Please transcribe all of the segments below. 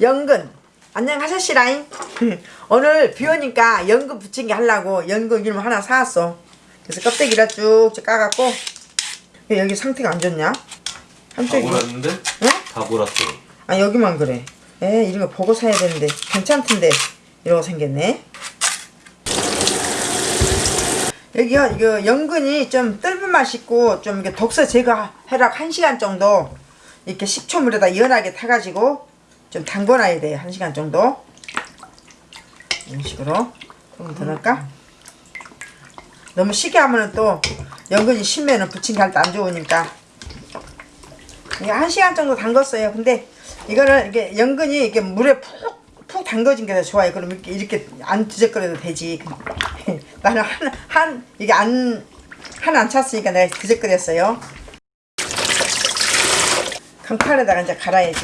연근 안녕 하셨시라잉 오늘 비 오니까 연근 부침개 하려고 연근 이름 하나 사왔어 그래서 껍데기를 쭉쭉 까갖고 여기 상태가 안 좋냐? 다 한쪽이 몰았는데? 응? 다 몰았어. 아 여기만 그래 에 이런 거 보고 사야 되는데 괜찮던데 이러고 생겼네 여기요 이거 연근이 좀 뜰은 맛있고 좀 이렇게 독소 제거해라 1시간 정도 이렇게 식초물에다 연하게 타가지고 좀 담궈놔야 돼요 1시간 정도 이런 식으로 조금 더 넣을까? 너무 시게 하면은 또 연근이 심면은 때안 좋으니까 이게 한 시간 정도 담궜어요. 근데 이거는 이게 연근이 이렇게 물에 푹, 푹 담궈진 게 더 좋아요. 그럼 이렇게, 이렇게 안 뒤적거려도 되지. 나는 한, 한, 이게 안, 한 안 찼으니까 내가 뒤적거렸어요. 강판에다가 이제 갈아야지.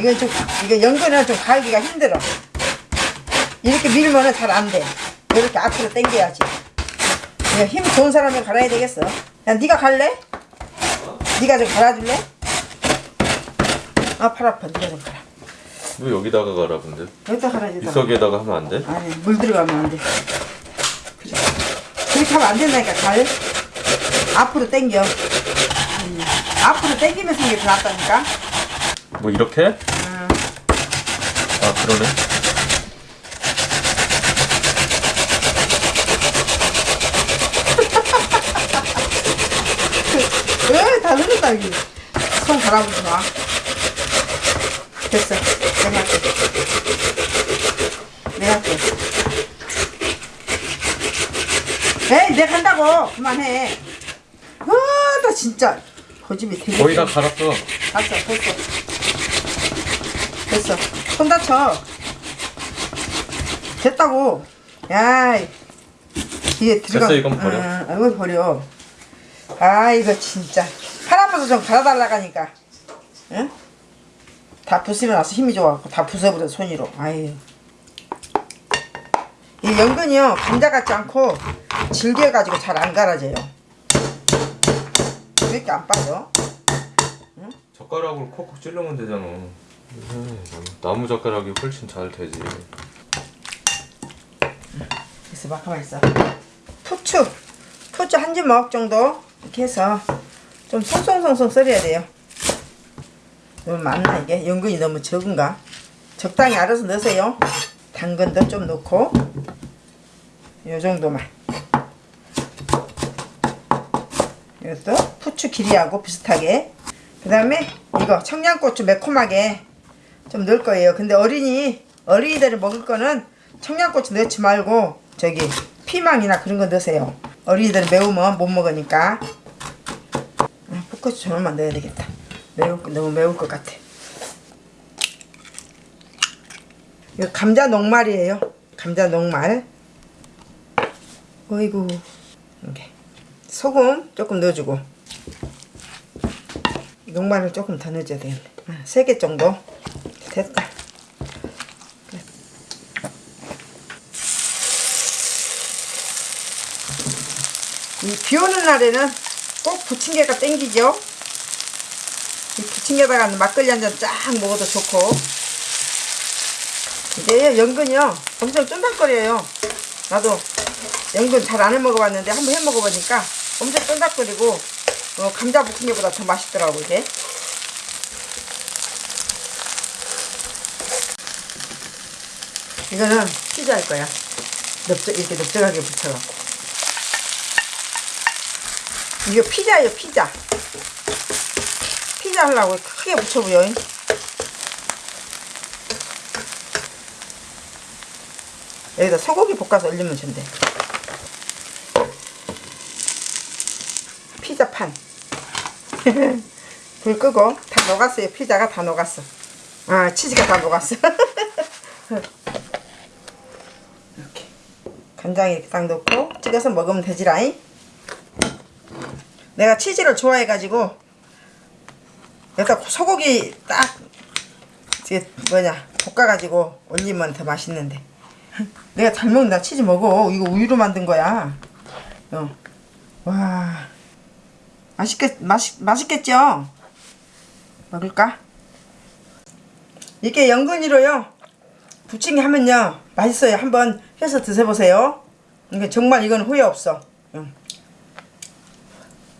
이건 좀, 이거 연근은 좀 갈기가 힘들어. 이렇게 밀면은 잘 안 돼. 이렇게 앞으로 당겨야지. 이거 힘 좋은 사람이 갈아야 되겠어. 야, 네가 갈래? 네가 좀 갈아줄래? 아, 팔 아파. 네가 좀 갈아. 왜 여기다가 가라 근데? 여기다 갈아야지. 이석에다가 하면 안 돼? 아니, 물 들어가면 안 돼. 그래. 그렇게 하면 안 된다니까, 갈. 앞으로 당겨. 음, 앞으로 당기면서 하는 게더 낫다니까. 뭐 이렇게? 음, 아 그러네. 왜? 다 흘렀다, 여기. 손 갈아보지 마. 됐어. 내가 할게. 내가 할게. 에이, 내가 한다고! 그만해. 아, 나 진짜. 되게. 거의 다 갈았어. 됐어, 됐어. 됐어. 손 다쳐. 됐다고. 야, 이게 들어가. 됐어, 이건 버려. 응, 이걸 버려. 아, 이거 진짜. 할아버지 좀 갈아달라가니까. 응? 다 부수면 나서 힘이 좋아갖고 다 부숴버려, 손으로. 아유. 이 연근이요, 감자 같지 않고 질겨가지고 잘 안 갈아져요. 왜 이렇게 안 빠져? 젓가락으로 콕콕 찌르면 되잖아. 음, 나무 젓가락이 훨씬 잘 되지. 있어 봐 가만히 있어. 후추. 후추 한 주먹 정도 이렇게 해서 좀 송송송송 썰어야 돼요. 너무 많나 이게? 연근이 너무 적은가? 적당히 알아서 넣으세요. 당근도 좀 넣고. 요 정도만. 이것도 후추 길이하고 비슷하게. 그 다음에 이거 청양고추 매콤하게 좀 넣을 거예요. 근데 어린이 어린이들이 먹을 거는 청양고추 넣지 말고 저기 피망이나 그런 거 넣으세요. 어린이들은 매우면 못 먹으니까. 아, 풋고추 저만만 넣어야 되겠다. 매울 거 너무 매울 것 같아. 이거 감자 녹말이에요. 감자 녹말. 어이구. 이렇게. 소금 조금 넣어주고. 녹말을 조금 더 넣어줘야 되겠네. 세개 정도 됐다. 이비 오는 날에는 꼭 부침개가 땡기죠? 이 부침개다가 막걸리 한 잔 쫙 먹어도 좋고. 이제 연근이요. 엄청 쫀득거려요. 나도 연근 잘 안 해 먹어봤는데 한번 해 먹어보니까 엄청 쫀득거리고 어, 감자 부침개보다 더 맛있더라고 이게 이거는 피자 할 거야. 넓적 이렇게 넓적하게 붙여갖고. 이거 피자예요 피자. 피자 하려고 크게 붙여보여. 여기다 소고기 볶아서 올리면 된대. 피자판. 불 끄고 다 녹았어요. 피자가 다 녹았어. 아 치즈가 다 녹았어 이렇게 간장 이렇게 딱 넣고 찍어서 먹으면 되지라잉. 내가 치즈를 좋아해가지고 여기다 소고기 딱 이게 뭐냐 볶아가지고 올리면 더 맛있는데. 내가 잘 먹는다 치즈 먹어. 이거 우유로 만든 거야. 어. 와. 맛있겠 맛있 맛있겠죠? 먹을까? 이렇게 연근이로요 부침개 하면요 맛있어요. 한번 해서 드셔보세요. 이게 정말 이건 후회 없어. 응.